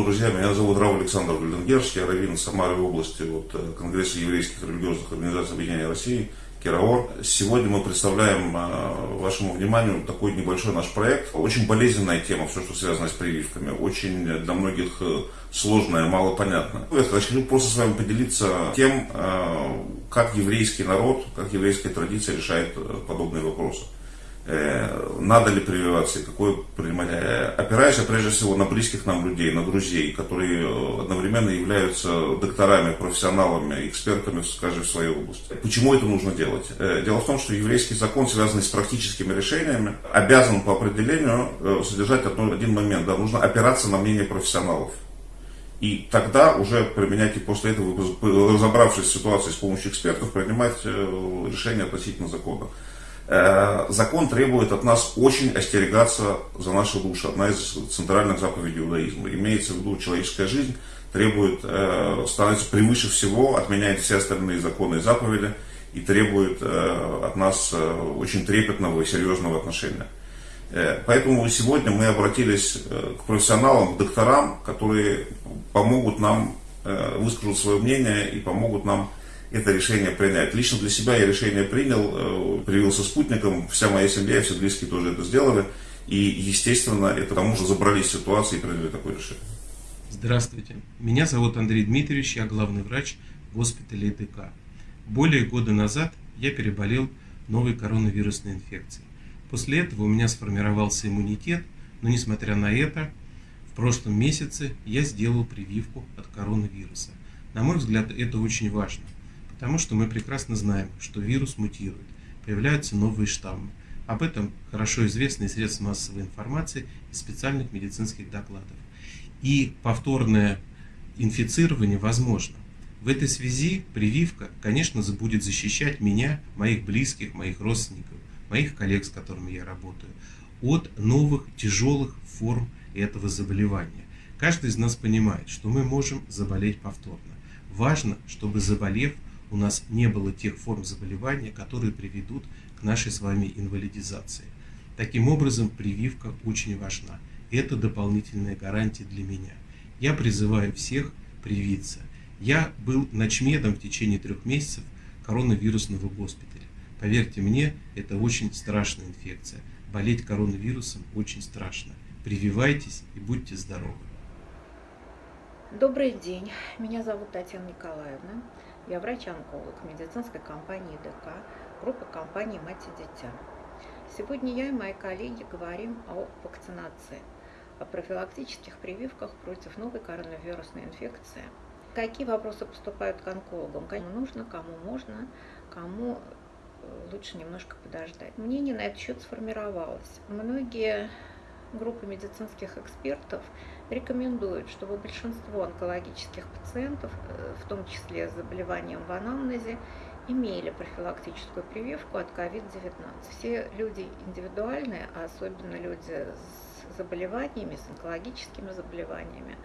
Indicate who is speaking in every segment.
Speaker 1: Шалом, друзья, меня зовут Рав Александр Гальденгерский, я раввин Самары области от э, Конгресса еврейских религиозных организаций Объединения России, Кираор. Сегодня мы представляем э, вашему вниманию такой небольшой наш проект. Очень болезненная тема, все, что связано с прививками. Очень для многих э, сложная, мало понятно. Я хочу просто с вами поделиться тем, как еврейский народ, как еврейская традиция решает подобные вопросы. Э, надо ли прививаться и какое принимать. Э, опираясь прежде всего на близких нам людей, на друзей, которые э, одновременно являются докторами, профессионалами, экспертами, скажем, в своей области. Почему это нужно делать? Дело в том, что еврейский закон, связанный с практическими решениями, обязан по определению содержать один момент. Да, нужно опираться на мнение профессионалов. И тогда уже применять, и после этого, разобравшись в ситуации с помощью экспертов, принимать решение относительно закона. Э, закон требует от нас очень остерегаться за наши души. Одна из центральных заповедей иудаизма. Имеется в виду человеческая жизнь, требует, э, становится превыше всего, отменяет все остальные законы и заповеди и требует э, от нас очень трепетного и серьезного отношения. Поэтому сегодня мы обратились к профессионалам, к докторам, которые помогут нам высказать свое мнение и помогут нам это решение принять. Лично для себя я решение принял, э, привился спутником, вся моя семья, все близкие тоже это сделали. И, естественно, это тому же забрались в ситуации и приняли такое решение.
Speaker 2: Здравствуйте. Меня зовут Андрей Дмитриевич, я главный врач госпиталя ДК. Более года назад я переболел новой коронавирусной инфекцией. После этого у меня сформировался иммунитет, но несмотря на это, в прошлом месяце я сделал прививку от коронавируса. На мой взгляд, это очень важно – Потому что мы прекрасно знаем, что вирус мутирует, появляются новые штаммы. Об этом хорошо известно из средств массовой информации и специальных медицинских докладов. И повторное инфицирование возможно. В этой связи прививка, конечно, будет защищать меня, моих близких, моих родственников, моих коллег, с которыми я работаю, от новых тяжелых форм этого заболевания. Каждый из нас понимает, что мы можем заболеть повторно. Важно, чтобы заболев, у нас не было тех форм заболевания, которые приведут к нашей с вами инвалидизации. Таким образом, прививка очень важна. Это дополнительная гарантия для меня. Я призываю всех привиться. Я был ночмедом в течение трех месяцев коронавирусного госпиталя. Поверьте мне, это очень страшная инфекция. Болеть коронавирусом очень страшно. Прививайтесь и будьте здоровы.
Speaker 3: Добрый день, меня зовут Татьяна Николаевна. Я врач-онколог медицинской компании ДК, группы компании «Мать и дитя». Сегодня я и мои коллеги говорим о вакцинации, о профилактических прививках против новой коронавирусной инфекции. Какие вопросы поступают к онкологам? Кому нужно, кому можно, кому э, лучше немножко подождать. Мнение на этот счет сформировалось. Многие группы медицинских экспертов рекомендуют, чтобы большинство онкологических пациентов, э, в том числе с заболеванием в анамнезе, имели профилактическую прививку от COVID-19. Все люди индивидуальные, а особенно люди с заболеваниями, с онкологическими заболеваниями.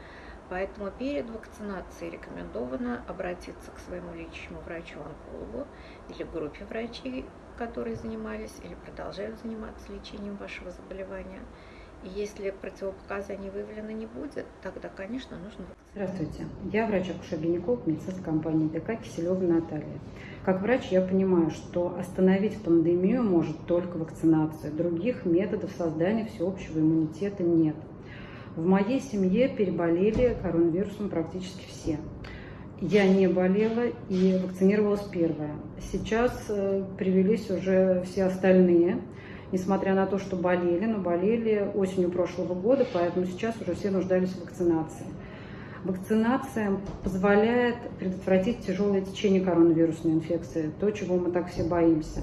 Speaker 3: Поэтому перед вакцинацией рекомендовано обратиться к своему личному врачу-онкологу или группе врачей, которые занимались или продолжают заниматься лечением вашего заболевания – если противопоказаний выявлено не будет, тогда, конечно, нужно
Speaker 4: Здравствуйте, я врач-акушер-гинеколог медицинской компании ДК Киселева Наталья. Как врач я понимаю, что остановить пандемию может только вакцинация. Других методов создания всеобщего иммунитета нет. В моей семье переболели коронавирусом практически все. Я не болела и вакцинировалась первая. Сейчас э, привелись уже все остальные несмотря на то, что болели, но болели осенью прошлого года, поэтому сейчас уже все нуждались в вакцинации. Вакцинация позволяет предотвратить тяжелое течение коронавирусной инфекции, то, чего мы так все боимся.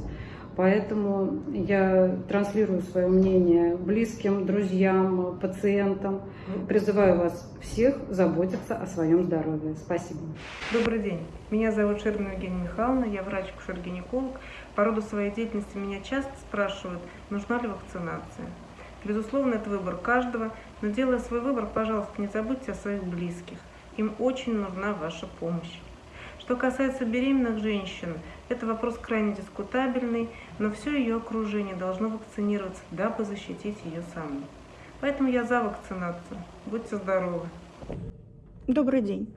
Speaker 4: Поэтому я транслирую свое мнение близким, друзьям, пациентам. Призываю вас всех заботиться о своем здоровье. Спасибо.
Speaker 5: Добрый день. Меня зовут Шермина Евгения Михайловна, я врач-кушер-гинеколог. По роду своей деятельности меня часто спрашивают, нужна ли вакцинация. Безусловно, это выбор каждого, но делая свой выбор, пожалуйста, не забудьте о своих близких. Им очень нужна ваша помощь. Что касается беременных женщин, это вопрос крайне дискутабельный, но все ее окружение должно вакцинироваться, дабы защитить ее саму. Поэтому я за вакцинацию. Будьте здоровы!
Speaker 6: Добрый день.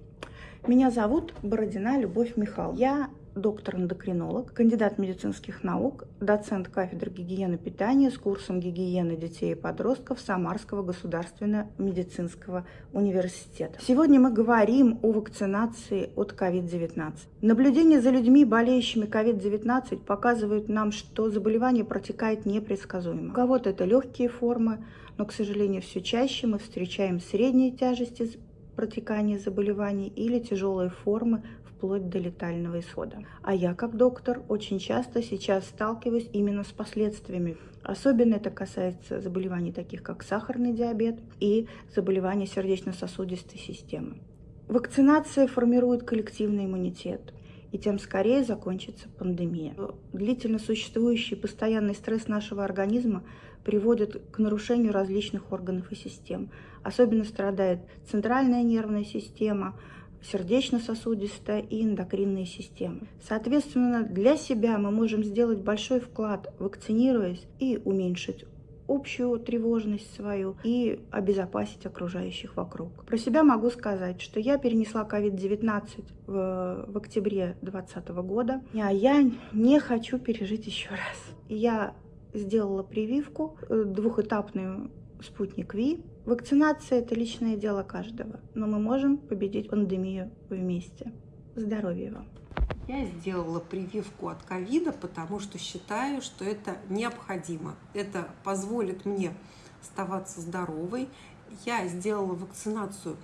Speaker 6: Меня зовут Бородина Любовь Михайловна. Я доктор-эндокринолог, кандидат медицинских наук, доцент кафедры гигиены питания с курсом гигиены детей и подростков Самарского государственного медицинского университета. Сегодня мы говорим о вакцинации от COVID-19. Наблюдение за людьми, болеющими COVID-19, показывают нам, что заболевание протекает непредсказуемо. У кого-то это легкие формы, но, к сожалению, все чаще мы встречаем средней тяжести протекания заболеваний или тяжелые формы вплоть до летального исхода. А я, как доктор, очень часто сейчас сталкиваюсь именно с последствиями. Особенно это касается заболеваний таких, как сахарный диабет и заболевания сердечно-сосудистой системы. Вакцинация формирует коллективный иммунитет, и тем скорее закончится пандемия. Длительно существующий постоянный стресс нашего организма приводит к нарушению различных органов и систем. Особенно страдает центральная нервная система, сердечно-сосудистая и эндокринные системы. Соответственно, для себя мы можем сделать большой вклад, вакцинируясь и уменьшить общую тревожность свою и обезопасить окружающих вокруг. Про себя могу сказать, что я перенесла COVID-19 в, в октябре 2020 года, а я не хочу пережить еще раз. Я сделала прививку э, двухэтапную спутник Ви. Вакцинация – это личное дело каждого, но мы можем победить пандемию вместе. Здоровья вам!
Speaker 7: Я сделала прививку от ковида, потому что считаю, что это необходимо. Это позволит мне оставаться здоровой. Я сделала вакцинацию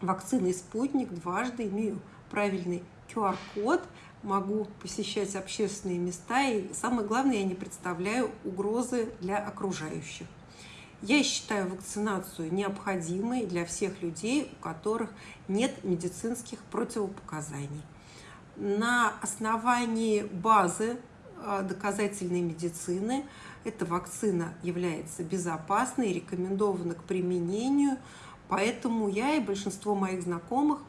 Speaker 7: вакциной «Спутник» дважды, имею правильный QR-код, могу посещать общественные места, и самое главное, я не представляю угрозы для окружающих. Я считаю вакцинацию необходимой для всех людей, у которых нет медицинских противопоказаний. На основании базы а, доказательной медицины эта вакцина является безопасной, рекомендована к применению, поэтому я и большинство моих знакомых,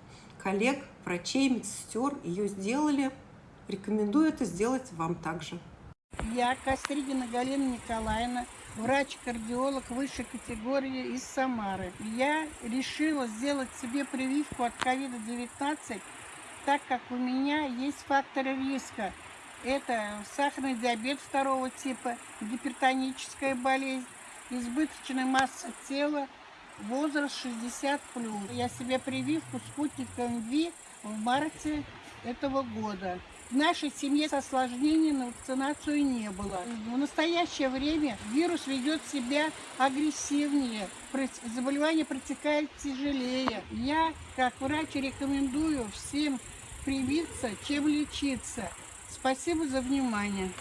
Speaker 7: коллег, врачей, медсестер ее сделали. Рекомендую это сделать вам также.
Speaker 8: Я Костригина Галина Николаевна, врач-кардиолог высшей категории из Самары. Я решила сделать себе прививку от COVID-19, так как у меня есть факторы риска. Это сахарный диабет второго типа, гипертоническая болезнь, избыточная масса тела, возраст 60+. Я себе прививку спутником ВИ в марте этого года. В нашей семье осложнений на вакцинацию не было. В настоящее время вирус ведет себя агрессивнее, заболевание протекает тяжелее. Я, как врач, рекомендую всем привиться, чем лечиться. Спасибо за внимание.